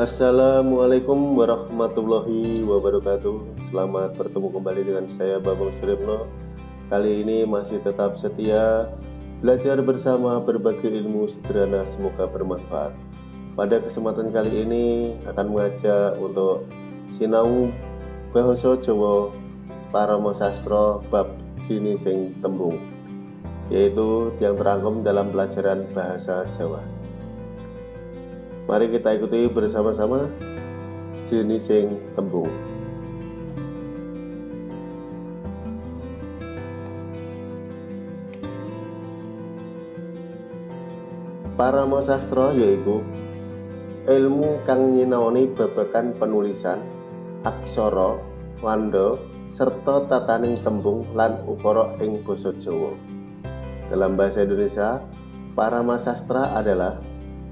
Assalamualaikum warahmatullahi wabarakatuh. Selamat bertemu kembali dengan saya Babang Suripno Kali ini masih tetap setia Belajar bersama berbagai ilmu sederhana semoga bermanfaat. Pada kesempatan kali ini akan mengajak untuk Sinau Bahasa Jawa Parama Sastro Bab Sini Sing Tembung Yaitu yang terangkum dalam pelajaran Bahasa Jawa Mari kita ikuti bersama-sama jenis yang tembung. Para sastra yaiku ilmu kang nyinaoni babagan penulisan, aksara, wanda, serta tataning tembung lan ukara ing basa Jawa. Dalam bahasa Indonesia, para sastra adalah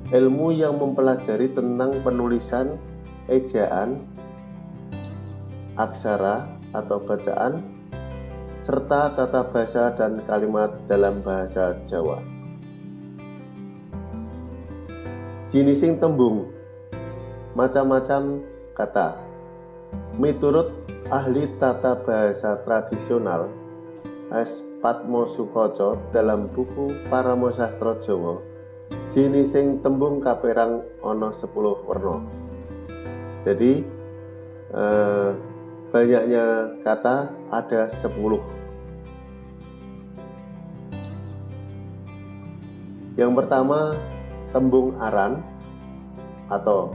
ilmu yang mempelajari tentang penulisan, ejaan, aksara atau bacaan, serta tata bahasa dan kalimat dalam bahasa Jawa. Jinising tembung macam-macam kata. Miturut ahli tata bahasa tradisional S. Patmo Sukoco dalam buku Paramo Sastro Jawa jenising tembung kaperang ono 10 warna. Jadi eh, banyaknya kata ada 10 yang pertama tembung aran atau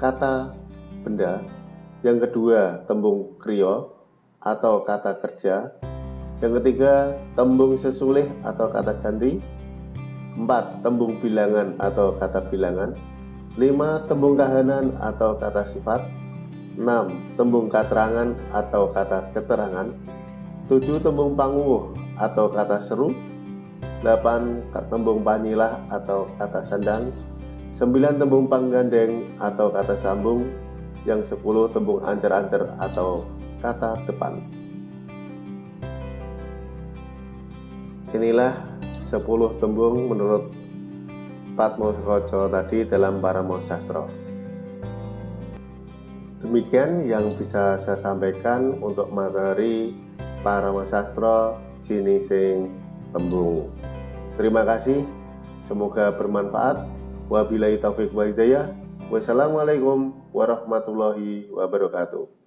kata benda. Yang kedua tembung krio atau kata kerja. Yang ketiga tembung sesulih atau kata ganti 4. Tembung bilangan atau kata bilangan 5. Tembung kahanan atau kata sifat 6. Tembung keterangan atau kata keterangan 7. Tembung panguwuh atau kata seru 8. Tembung panyilah atau kata sandang 9. Tembung panggandeng atau kata sambung Yang 10. Tembung ancer-ancer atau kata depan Inilah 10 tembung menurut Patmo Sukoco tadi dalam Paramo Sastro. Demikian yang bisa saya sampaikan untuk materi Paramo Sastro Jinising Tembung. Terima kasih, semoga bermanfaat. Wabillahi taufiq wa. Wassalamualaikum warahmatullahi wabarakatuh.